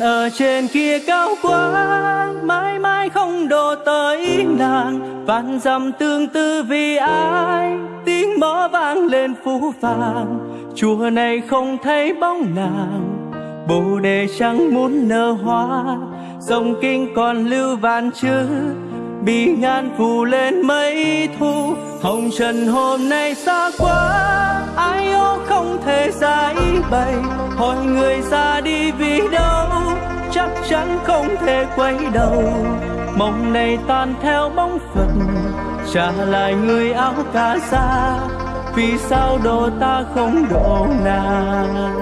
Ở trên kia cao quá Mãi mãi không đổ tới nàng Vạn dặm tương tư vì ai, Tiếng mõ vang lên phú vàng. Chùa này không thấy bóng nàng, Bồ đề chẳng muốn nở hoa. Dòng kinh còn lưu vạn chữ, Bị ngàn phủ lên mấy thu. Hồng trần hôm nay xa quá, Ai ô không thể giải bày. Hỏi người ra đi vì đâu chắn không thể quay đầu. Mộng này tan theo bóng Phật, Trả lại người áo cà sa. Vì sao đồ ta không độ nàng?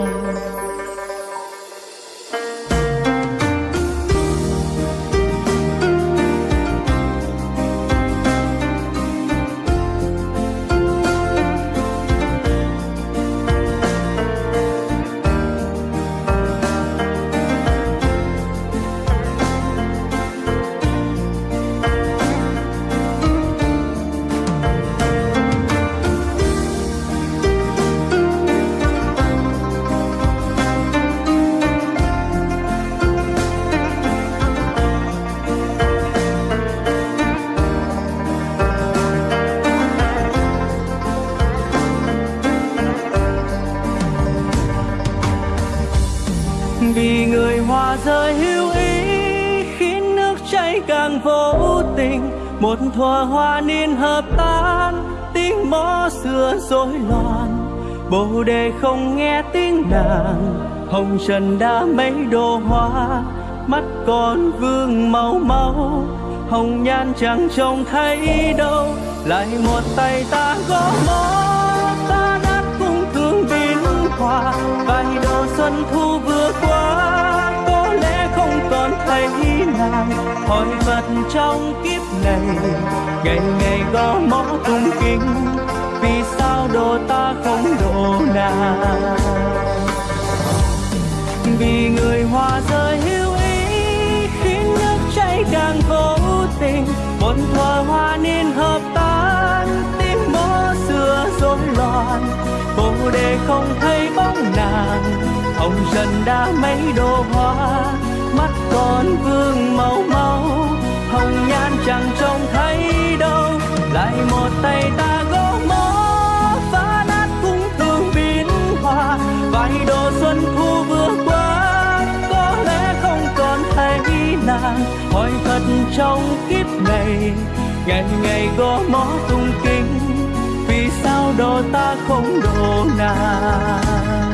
Vì người hoa rơi hữu ý khiến nước chảy càng vô tình, một thuở hoa niên hợp tan, tiếng mõ xưa rối loạn. Bồ đề không nghe tiếng nàng, hồng trần đã mấy đồ hoa. Mắt còn vương màu máu, hồng nhan chẳng trông thấy đâu. Lại một tay ta gõ mõ, ta đã cung thương biến hoa vài đồ xuân thu nàng, hỏi phật trong kiếp này. Ngày ngày gõ mõ tung kinh vì sao độ ta không độ nàng? Vì người hoa rơi hữu ý khiến nước chảy càng vô tình một thuở hoa niên hợp tan, tim mõ xưa rối loạn. Bồ đề không thấy bóng nàng, hồng trần đã mấy đồ hoa mắt còn vương màu máu, hồng nhan chẳng trông thấy đâu. Lại một tay ta gõ mõ, phá nát cung thương biến hòa vài độ xuân thu vừa qua, có lẽ không còn thấy nàng. Hỏi thật trong kiếp này, ngày ngày gõ mõ tung kinh vì sao đồ ta không đồ nàng?